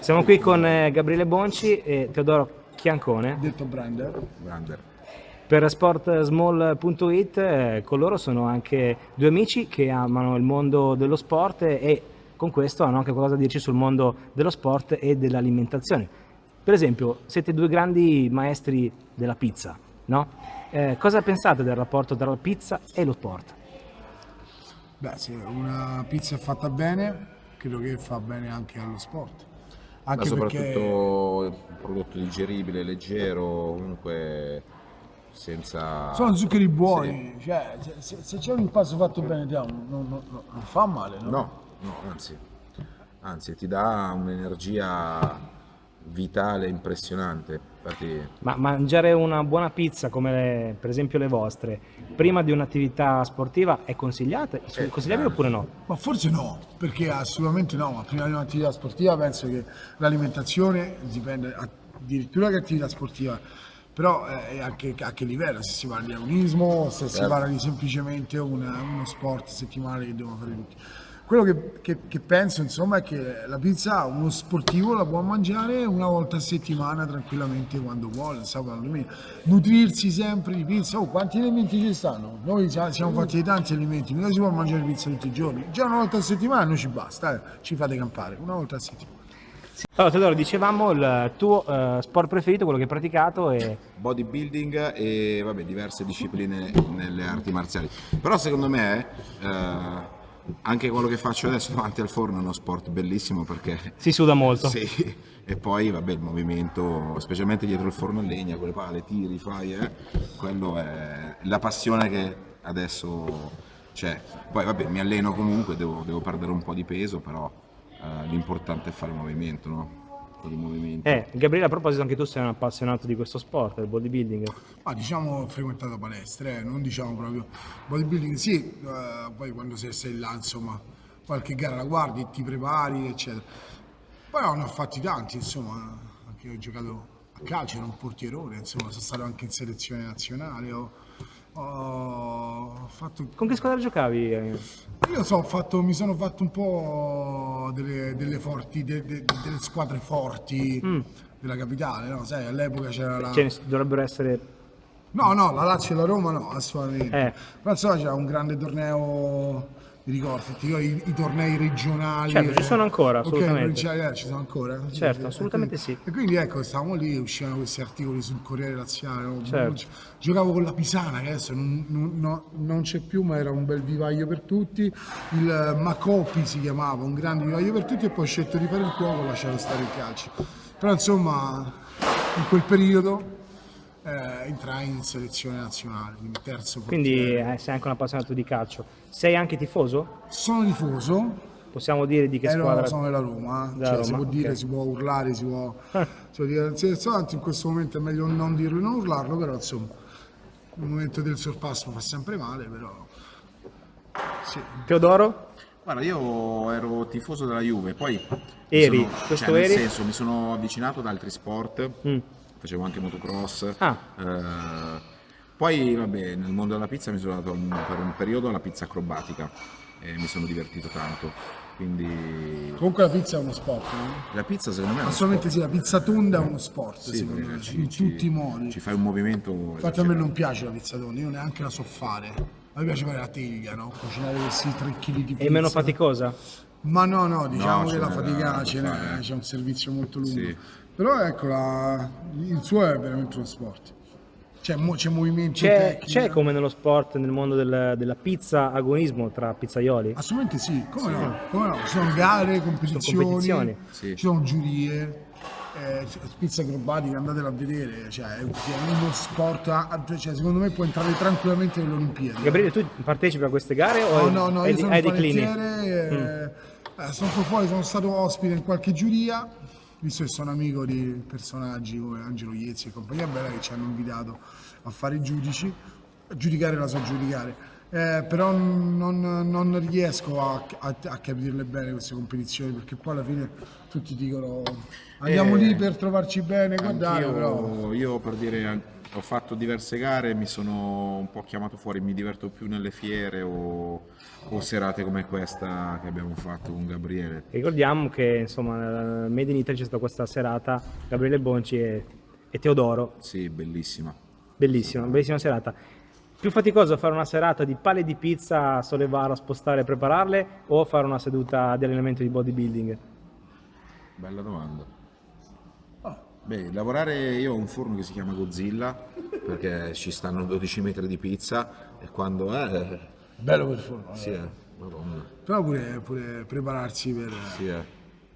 Siamo qui con eh, Gabriele Bonci e Teodoro Chiancone. Detto Brander. Brander. Per sportsmall.it eh, con loro sono anche due amici che amano il mondo dello sport e con questo hanno anche qualcosa da dirci sul mondo dello sport e dell'alimentazione. Per esempio, siete due grandi maestri della pizza, no? Eh, cosa pensate del rapporto tra la pizza e lo sport? Beh, se una pizza è fatta bene, credo che fa bene anche allo sport. Ma Anche soprattutto perché un prodotto digeribile, leggero, comunque senza... sono zuccheri buoni, cioè, se- se, c'è un impasto fatto bene, non, non- non- non fa male, no? No, no, anzi, anzi ti dà un'energia vitale impressionante. Infatti, Ma mangiare una buona pizza come le- per esempio le vostre prima di un'attività sportiva è consigliata? Eh, consigliabile eh. oppure no? Ma forse no, perché assolutamente no, ma prima di un'attività sportiva penso che l'alimentazione dipende addirittura che attività sportiva, però eh, a, che, a che livello, se si parla di agonismo, se si Certo. parla di semplicemente una- uno sport settimanale che devono fare tutti. Quello che, che- che penso insomma è che la pizza uno sportivo la può mangiare una volta a settimana tranquillamente quando vuole, sabato, domenica. Nutrirsi sempre di pizza, oh quanti elementi ci stanno? Noi siamo fatti di tanti elementi, mica si può mangiare pizza tutti i giorni, già una volta a settimana non ci basta, eh, ci fate campare, una volta a settimana. Allora Teodoro, dicevamo il tuo eh, sport preferito, quello che hai praticato e bodybuilding e vabbè, diverse discipline nelle arti marziali. Però secondo me eh, anche quello che faccio adesso davanti al forno è uno sport bellissimo perché si suda molto. Sì, e poi vabbè il movimento, specialmente dietro il forno a legna, quelle pale, tiri, fai, eh, quello è la passione che adesso c'è. Poi vabbè mi alleno comunque, devo, devo perdere un po' di peso, però eh, l'importante è fare movimento, no? Di movimento. Eh, Gabriele, a proposito, anche tu sei un appassionato di questo sport, del bodybuilding. Ma diciamo ho frequentato palestre, eh, non diciamo proprio bodybuilding, sì, eh, poi quando sei, sei là insomma qualche gara la guardi, ti prepari eccetera. Poi ne ho fatti tanti insomma, anche io ho giocato a calcio, ero un portierone, insomma sono stato anche in selezione nazionale, ho, ho fatto Con che squadra giocavi? eh? io so, ho fatto, mi sono fatto un po' delle, delle forti, de- de- delle squadre forti della capitale, no? Sai, all'epoca c'era la... Ce ne dovrebbero essere... No, no, la Lazio e la Roma no, assolutamente. Eh. Però insomma c'era un grande torneo, ricordi i, i tornei regionali. Certo, ci sono ancora, assolutamente. provinciali, eh, ci sono ancora? Sì, Certo, assolutamente E quindi- sì. E quindi ecco, stavamo lì, uscivano questi articoli sul Corriere Laziale. Certo. Giocavo con la Pisana, che adesso non, non- no- non c'è più, ma era un bel vivaio per tutti. Il Macopi si chiamava, un grande vivaio per tutti, e poi ho scelto di fare il cuoco, ho lasciato stare il calcio. Però insomma, in quel periodo eh, entrai in selezione nazionale, quindi terzo Quindi portiere. eh, sei anche un appassionato di calcio. Sei anche tifoso? Sono tifoso, Possiamo dire di che ero, squadra? sono della Roma, eh. Della Cioè, si Roma, può dire, si può urlare, si può, si può dire tanto in questo momento è meglio non dirlo e non urlarlo, però insomma il momento del sorpasso fa sempre male, però sì. Teodoro? Guarda, io ero tifoso della Juve, poi Eri? sono- Questo cioè, nel eri? senso mi sono avvicinato ad altri sport, Mm. Facevo anche motocross. Ah. eh, poi vabbè, nel mondo della pizza mi sono dato un- per un periodo alla pizza acrobatica e mi sono divertito tanto. Quindi Comunque la pizza è uno sport, no? la pizza secondo me è uno Assolutamente sì, la pizza tonda è uno sport. Sì, secondo me, ci- in ci- tutti i modi. Ci fai un movimento. Infatti a me non piace la pizza tonda, io neanche la so fare. A me piace fare la teglia, no? Cucinare questi 3 kg di pizza. È meno faticosa? Ma no, no, diciamo No, che la fatica da ce n'è, fare. c'è un servizio molto lungo. Sì. Però ecco, la- il suo è veramente uno sport. C'è, c'è movimento C'è, tecnico. c'è come nello sport, nel mondo del- della pizza, agonismo tra pizzaioli? Assolutamente sì, come no? Come no? Ci sono gare, competizioni, competizioni. Sì. ci sono giurie. Eh, pizza acrobatica, andatela a vedere, cioè è uno sport, a- cioè, secondo me può entrare tranquillamente nelle Olimpiadi. Gabriele, tu partecipi a queste gare o No, hai- no, no, hai, io di- sono hai declini? panettiere, eh, eh, sono fuori, sono stato ospite in qualche giuria, visto che sono amico di personaggi come Angelo Iezzi e compagnia bella che ci hanno invitato a fare i giudici, a giudicare la so giudicare. Eh, però non, non riesco a, a- a capirle bene queste competizioni perché poi alla fine tutti dicono andiamo Eh, lì per trovarci bene, guardare, però Io per dire, ho fatto diverse gare, mi sono un po' chiamato fuori, mi diverto più nelle fiere o, o serate come questa che abbiamo fatto con Gabriele. Ricordiamo che insomma Made in Italy c'è stata questa serata, Gabriele Bonci e, e Teodoro, Sì, bellissima. bellissima, bellissima serata. Più faticoso fare una serata di pale di pizza, sollevare, spostare e prepararle o fare una seduta di allenamento di bodybuilding? Bella domanda. Beh, lavorare io ho un forno che si chiama Godzilla perché ci stanno 12 metri di pizza e quando è... bello per forno. Sì, è, madonna. Però pure, pure prepararsi per, Sì, è.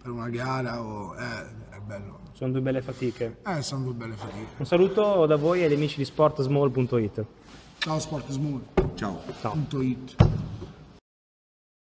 per una gara o, eh, è bello. Sono due belle fatiche. Eh, sono due belle fatiche. Un saluto da voi e agli amici di sportsmall.it. Ciao Sport Smooth. Tchau. Um Ciao.